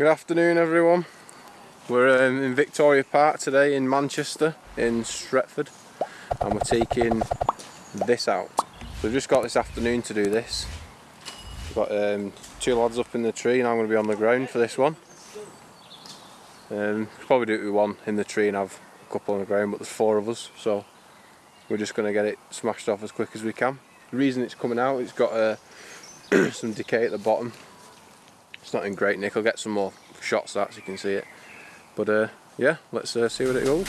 Good afternoon everyone. We're um, in Victoria Park today in Manchester, in Stretford, and we're taking this out. We've just got this afternoon to do this. We've got um, two lads up in the tree and I'm going to be on the ground for this one. Um, probably do it with one in the tree and have a couple on the ground, but there's four of us, so we're just going to get it smashed off as quick as we can. The reason it's coming out, it's got uh, some decay at the bottom. It's not in great nick, I'll get some more shots of that so you can see it. But uh, yeah, let's uh, see what it goes.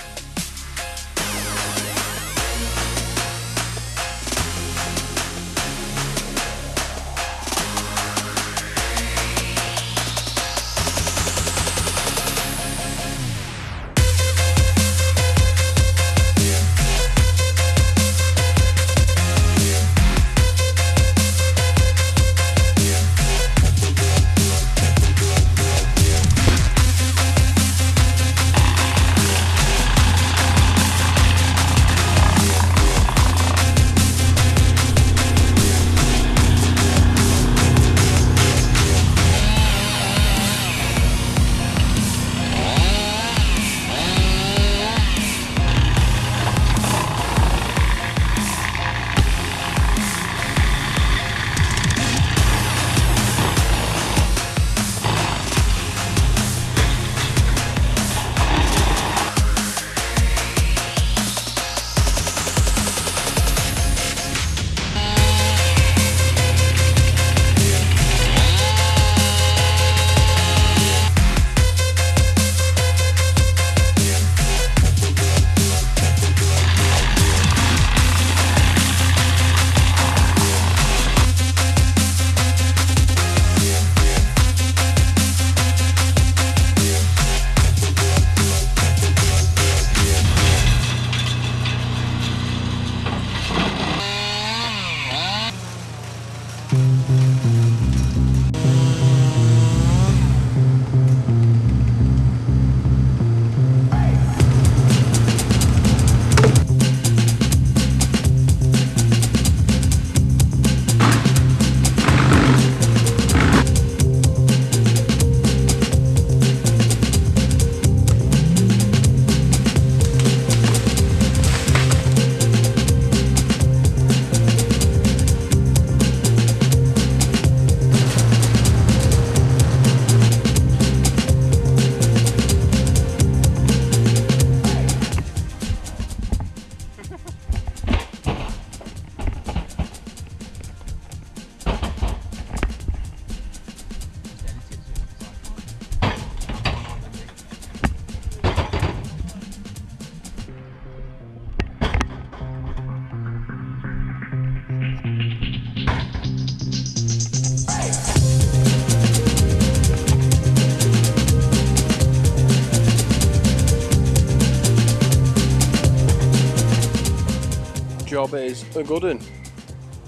Job is a good one.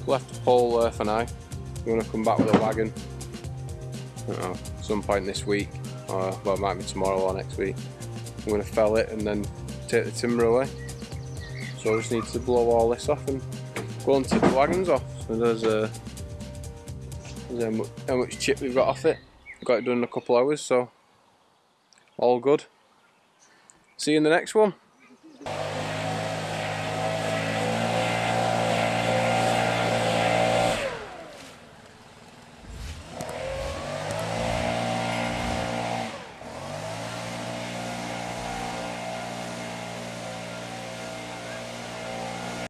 Left the pole there for now. I'm going to come back with a wagon know, some point this week, or well, it might be tomorrow or next week. I'm going to fell it and then take the timber away. So I just need to blow all this off and go and take the wagons off. So there's, a, uh, there's how much chip we've got off it. Got it done in a couple hours, so all good. See you in the next one.